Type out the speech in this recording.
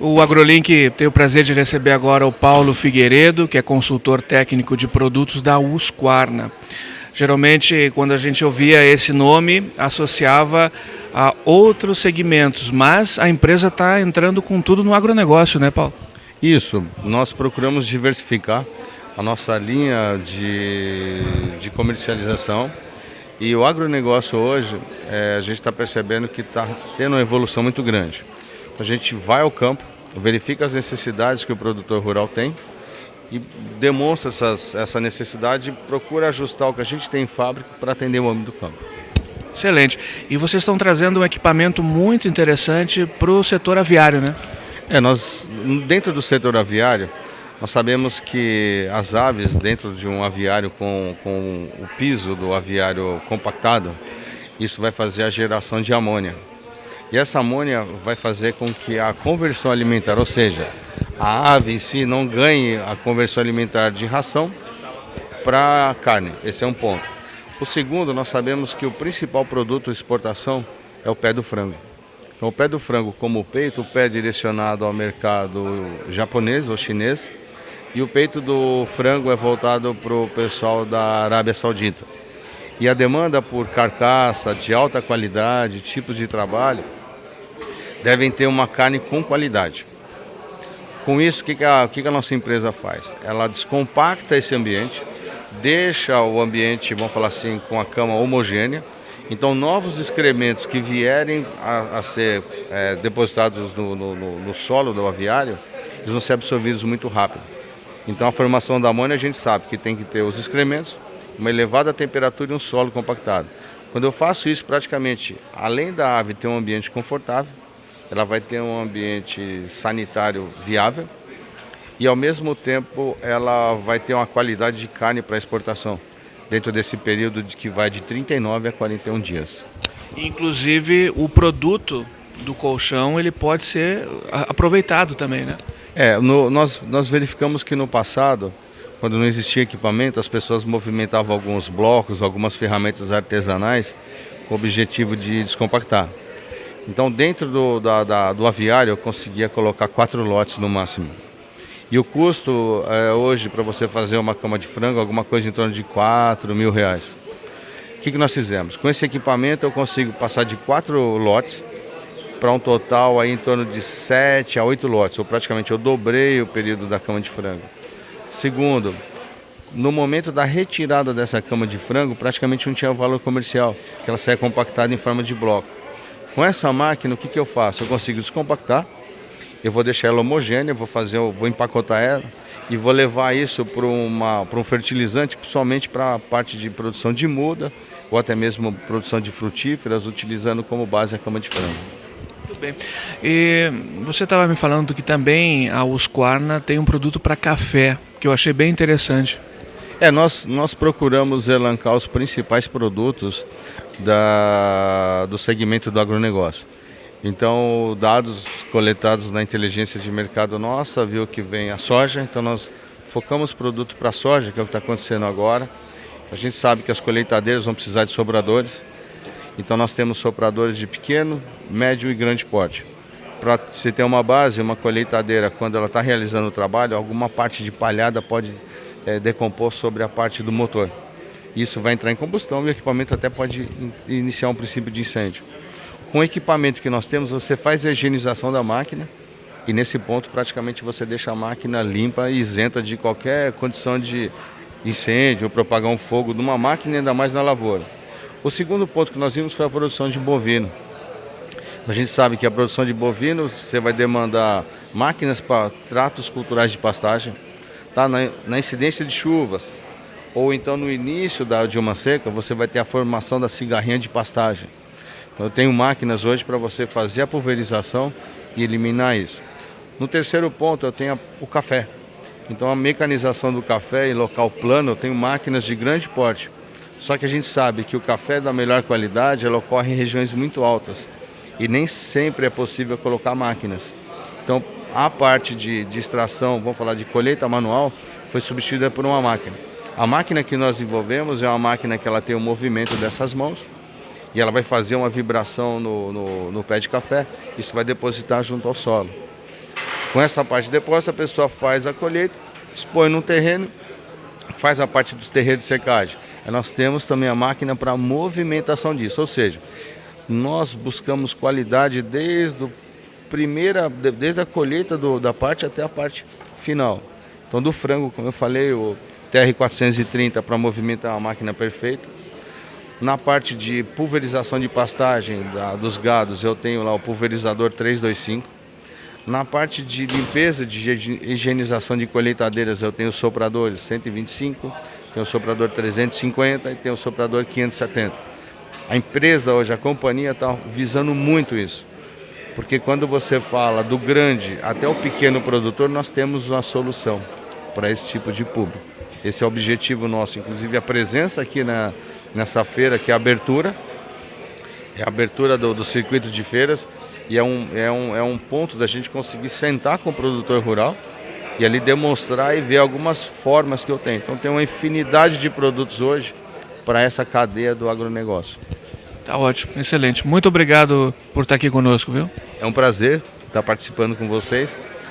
O AgroLink tem o prazer de receber agora o Paulo Figueiredo, que é consultor técnico de produtos da Usquarna. Geralmente, quando a gente ouvia esse nome, associava a outros segmentos, mas a empresa está entrando com tudo no agronegócio, né, Paulo? Isso, nós procuramos diversificar a nossa linha de, de comercialização e o agronegócio hoje, é, a gente está percebendo que está tendo uma evolução muito grande. A gente vai ao campo, verifica as necessidades que o produtor rural tem e demonstra essas, essa necessidade e procura ajustar o que a gente tem em fábrica para atender o homem do campo. Excelente. E vocês estão trazendo um equipamento muito interessante para o setor aviário, né? É, nós, dentro do setor aviário, nós sabemos que as aves dentro de um aviário com, com o piso do aviário compactado, isso vai fazer a geração de amônia. E essa amônia vai fazer com que a conversão alimentar, ou seja, a ave em si não ganhe a conversão alimentar de ração para carne. Esse é um ponto. O segundo, nós sabemos que o principal produto de exportação é o pé do frango. Então, o pé do frango, como o peito, o pé é direcionado ao mercado japonês ou chinês, e o peito do frango é voltado para o pessoal da Arábia Saudita. E a demanda por carcaça de alta qualidade, tipos de trabalho, devem ter uma carne com qualidade. Com isso, o que, que, a, que, que a nossa empresa faz? Ela descompacta esse ambiente, deixa o ambiente, vamos falar assim, com a cama homogênea. Então, novos excrementos que vierem a, a ser é, depositados no, no, no, solo do aviário, eles vão ser absorvidos muito rápido. Então, a formação da amônia, a gente sabe que tem que ter os excrementos, uma elevada temperatura e um solo compactado. Quando eu faço isso, praticamente, além da ave ter um ambiente confortável, ela vai ter um ambiente sanitário viável e ao mesmo tempo ela vai ter uma qualidade de carne para exportação dentro desse período de que vai de 39 a 41 dias. Inclusive o produto do colchão ele pode ser aproveitado também, né? É, no, nós, nós verificamos que no passado, quando não existia equipamento, as pessoas movimentavam alguns blocos, algumas ferramentas artesanais com o objetivo de descompactar. Então dentro do, da, da, do aviário eu conseguia colocar quatro lotes no máximo. E o custo é, hoje para você fazer uma cama de frango, alguma coisa em torno de 4 mil reais. O que, que nós fizemos? Com esse equipamento eu consigo passar de quatro lotes para um total aí em torno de 7 a 8 lotes, ou praticamente eu dobrei o período da cama de frango. Segundo, no momento da retirada dessa cama de frango, praticamente não tinha valor comercial, que ela saia compactada em forma de bloco. Com essa máquina, o que, que eu faço? Eu consigo descompactar, eu vou deixar ela homogênea, vou fazer, vou empacotar ela e vou levar isso para um fertilizante, principalmente para a parte de produção de muda ou até mesmo produção de frutíferas, utilizando como base a cama de frango. Muito bem. E você estava me falando que também a Usquarna tem um produto para café, que eu achei bem interessante. É, nós, nós procuramos elancar os principais produtos da, do segmento do agronegócio. Então, dados coletados na inteligência de mercado nossa, viu que vem a soja, então nós focamos produto para soja, que é o que está acontecendo agora. A gente sabe que as colheitadeiras vão precisar de sobradores, então nós temos sopradores de pequeno, médio e grande porte. Para se ter uma base, uma colheitadeira, quando ela está realizando o trabalho, alguma parte de palhada pode é, decompor sobre a parte do motor isso vai entrar em combustão e o equipamento até pode iniciar um princípio de incêndio. Com o equipamento que nós temos, você faz a higienização da máquina e nesse ponto praticamente você deixa a máquina limpa e isenta de qualquer condição de incêndio ou propagar um fogo numa máquina, ainda mais na lavoura. O segundo ponto que nós vimos foi a produção de bovino. A gente sabe que a produção de bovino, você vai demandar máquinas para tratos culturais de pastagem, tá? na, na incidência de chuvas, ou então no início da, de uma seca, você vai ter a formação da cigarrinha de pastagem. Então eu tenho máquinas hoje para você fazer a pulverização e eliminar isso. No terceiro ponto eu tenho o café. Então a mecanização do café em local plano, eu tenho máquinas de grande porte. Só que a gente sabe que o café da melhor qualidade ela ocorre em regiões muito altas e nem sempre é possível colocar máquinas. Então a parte de, de extração, vamos falar de colheita manual, foi substituída por uma máquina. A máquina que nós desenvolvemos é uma máquina que ela tem o movimento dessas mãos e ela vai fazer uma vibração no, no, no pé de café, isso vai depositar junto ao solo. Com essa parte de depósito, a pessoa faz a colheita, expõe no terreno, faz a parte dos terreiros de secagem. E nós temos também a máquina para movimentação disso, ou seja, nós buscamos qualidade desde, o primeira, desde a colheita do, da parte até a parte final. Então do frango, como eu falei, o TR-430 para movimentar a máquina perfeita. Na parte de pulverização de pastagem da, dos gados, eu tenho lá o pulverizador 325. Na parte de limpeza, de higienização de colheitadeiras, eu tenho sopradores 125, tenho o soprador 350 e tenho o soprador 570. A empresa hoje, a companhia está visando muito isso. Porque quando você fala do grande até o pequeno produtor, nós temos uma solução para esse tipo de público. Esse é o objetivo nosso, inclusive a presença aqui na, nessa feira, que é a abertura, é a abertura do, do circuito de feiras, e é um, é, um, é um ponto da gente conseguir sentar com o produtor rural e ali demonstrar e ver algumas formas que eu tenho. Então tem uma infinidade de produtos hoje para essa cadeia do agronegócio. Tá ótimo, excelente. Muito obrigado por estar aqui conosco, viu? É um prazer estar participando com vocês